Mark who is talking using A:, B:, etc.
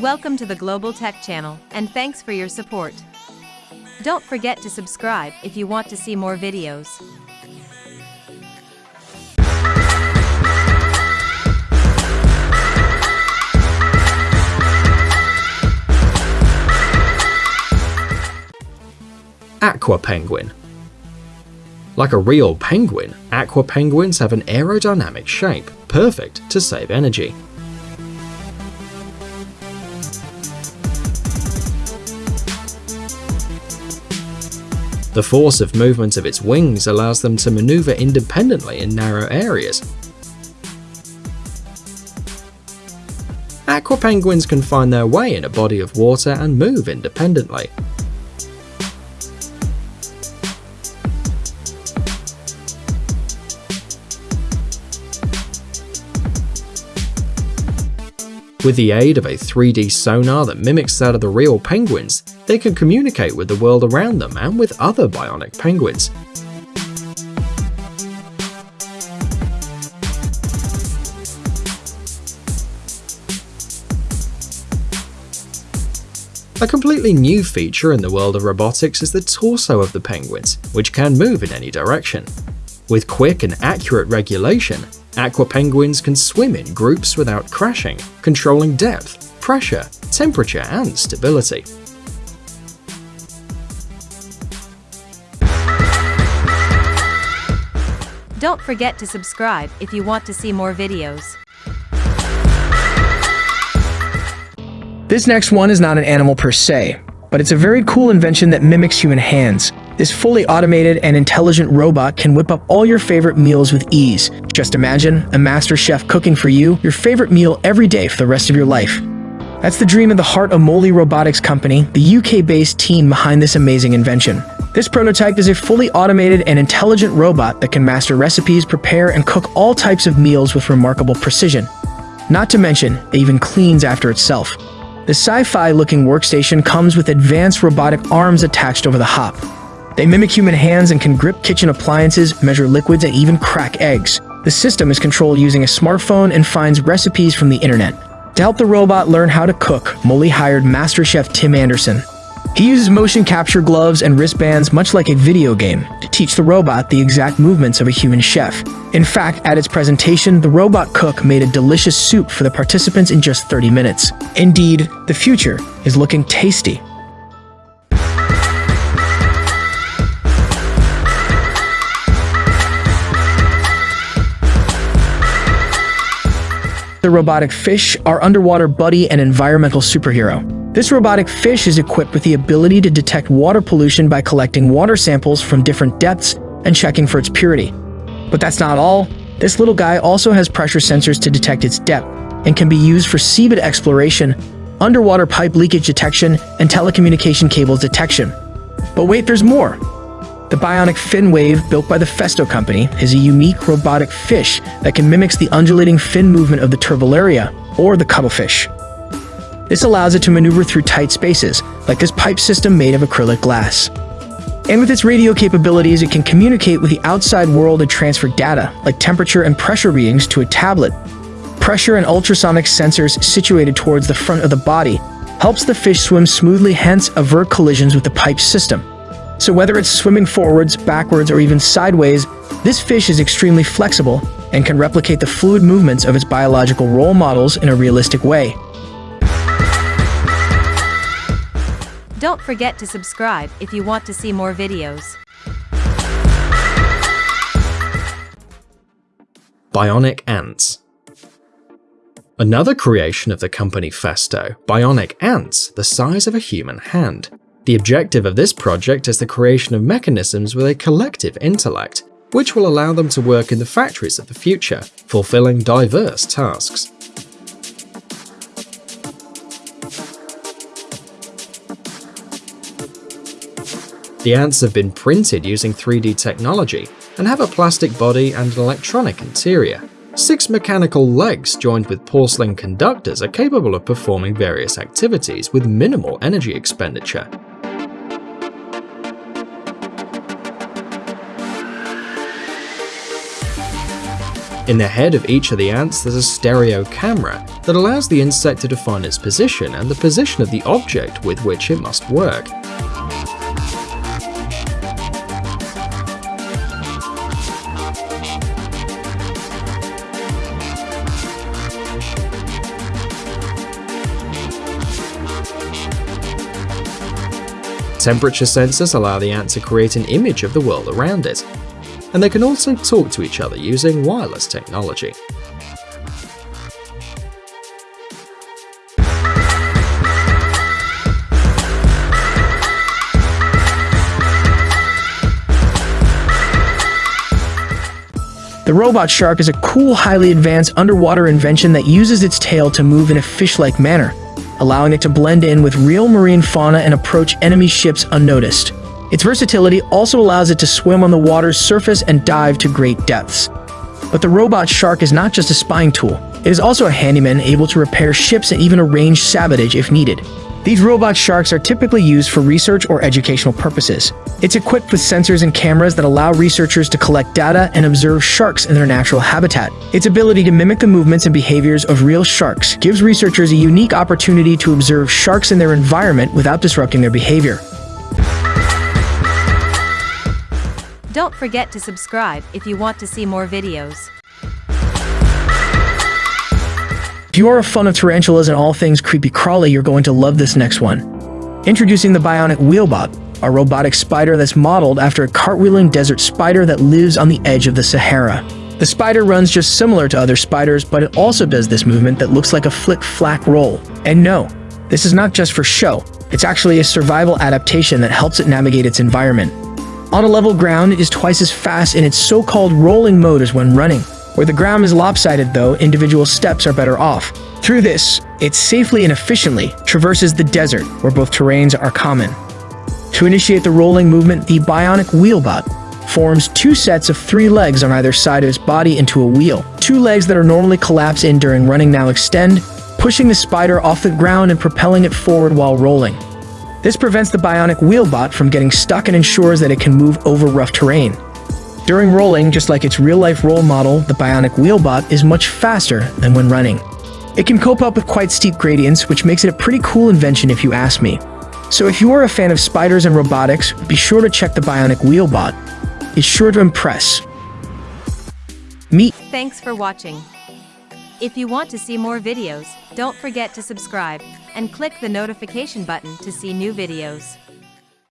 A: Welcome to the Global Tech Channel, and thanks for your support. Don't forget to subscribe if you want to see more videos.
B: Aqua Penguin Like a real penguin, aqua penguins have an aerodynamic shape, perfect to save energy. The force of movement of its wings allows them to maneuver independently in narrow areas. Aqua penguins can find their way in a body of water and move independently. With the aid of a 3D sonar that mimics that of the real penguins, they can communicate with the world around them and with other bionic penguins. A completely new feature in the world of robotics is the torso of the penguins, which can move in any direction. With quick and accurate regulation, aqua penguins can swim in groups without crashing, controlling depth, pressure, temperature, and stability.
A: Don't forget to subscribe if you want to see more videos.
C: This next one is not an animal per se, but it's a very cool invention that mimics human hands. This fully automated and intelligent robot can whip up all your favorite meals with ease. Just imagine a master chef cooking for you your favorite meal every day for the rest of your life. That's the dream of the heart of Moley Robotics Company, the UK-based team behind this amazing invention. This prototype is a fully automated and intelligent robot that can master recipes, prepare, and cook all types of meals with remarkable precision. Not to mention, it even cleans after itself. The sci-fi looking workstation comes with advanced robotic arms attached over the hop. They mimic human hands and can grip kitchen appliances, measure liquids, and even crack eggs. The system is controlled using a smartphone and finds recipes from the internet. To help the robot learn how to cook, Moley hired Master Chef Tim Anderson. He uses motion capture gloves and wristbands much like a video game to teach the robot the exact movements of a human chef. In fact, at its presentation, the robot cook made a delicious soup for the participants in just 30 minutes. Indeed, the future is looking tasty. The robotic fish, our underwater buddy and environmental superhero. This robotic fish is equipped with the ability to detect water pollution by collecting water samples from different depths and checking for its purity. But that's not all. This little guy also has pressure sensors to detect its depth and can be used for seabed exploration, underwater pipe leakage detection, and telecommunication cables detection. But wait, there's more! The bionic fin wave built by the Festo company is a unique robotic fish that can mimic the undulating fin movement of the turbellaria, or the cuttlefish. This allows it to maneuver through tight spaces, like this pipe system made of acrylic glass. And with its radio capabilities, it can communicate with the outside world and transfer data, like temperature and pressure readings, to a tablet. Pressure and ultrasonic sensors situated towards the front of the body helps the fish swim smoothly hence avert collisions with the pipe system. So whether it's swimming forwards, backwards, or even sideways, this fish is extremely flexible and can replicate the fluid movements of its biological role models in a realistic way.
A: Don't forget to subscribe if you want to see more videos.
B: Bionic Ants Another creation of the company Festo, bionic ants the size of a human hand. The objective of this project is the creation of mechanisms with a collective intellect, which will allow them to work in the factories of the future, fulfilling diverse tasks. The ants have been printed using 3D technology and have a plastic body and an electronic interior. Six mechanical legs joined with porcelain conductors are capable of performing various activities with minimal energy expenditure. In the head of each of the ants there's a stereo camera that allows the insect to define its position and the position of the object with which it must work. Temperature sensors allow the ant to create an image of the world around it, and they can also talk to each other using wireless technology.
C: The robot shark is a cool, highly advanced underwater invention that uses its tail to move in a fish-like manner, allowing it to blend in with real marine fauna and approach enemy ships unnoticed. Its versatility also allows it to swim on the water's surface and dive to great depths. But the robot shark is not just a spying tool, it is also a handyman able to repair ships and even arrange sabotage if needed. These robot sharks are typically used for research or educational purposes. It's equipped with sensors and cameras that allow researchers to collect data and observe sharks in their natural habitat. Its ability to mimic the movements and behaviors of real sharks gives researchers a unique opportunity to observe sharks in their environment without disrupting their behavior.
A: Don't forget to subscribe if you want to see more videos.
C: If you are a fan of tarantulas and all things creepy crawly, you're going to love this next one. Introducing the Bionic Wheelbot, a robotic spider that's modeled after a cartwheeling desert spider that lives on the edge of the Sahara. The spider runs just similar to other spiders, but it also does this movement that looks like a flick-flack roll. And no, this is not just for show, it's actually a survival adaptation that helps it navigate its environment. On a level ground, it is twice as fast in its so-called rolling mode as when running. Where the ground is lopsided though, individual steps are better off. Through this, it safely and efficiently traverses the desert where both terrains are common. To initiate the rolling movement, the bionic wheelbot forms two sets of three legs on either side of its body into a wheel. Two legs that are normally collapsed in during running now extend, pushing the spider off the ground and propelling it forward while rolling. This prevents the bionic wheelbot from getting stuck and ensures that it can move over rough terrain. During rolling, just like its real-life role model, the Bionic Wheelbot is much faster than when running. It can cope up with quite steep gradients, which makes it a pretty cool invention if you ask me. So if you are a fan of spiders and robotics, be sure to check the Bionic Wheelbot. It's sure to impress. Meet.
A: Thanks for watching. If you want to see more videos, don't forget to subscribe and click the notification button to see new videos.